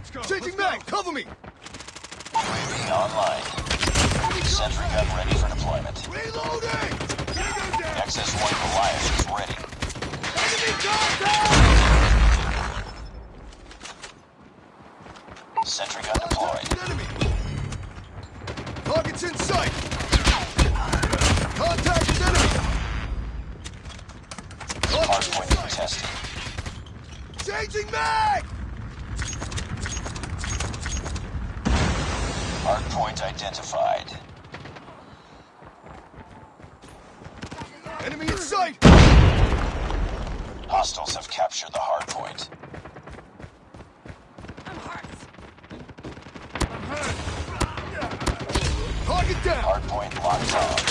enemy! UAV online. Sentry gun ready for deployment. Reloading! XS-1 Goliath is ready. Enemy contact! Sentry gun deployed. Enemy! Target's in sight! Contact enemy! Target's in Hardpoint contested. Changing mag! Hardpoint identified. Enemy in sight! Hostiles have captured the hardpoint. I'm hurt. I'm hurt. Target down! Hardpoint locked on.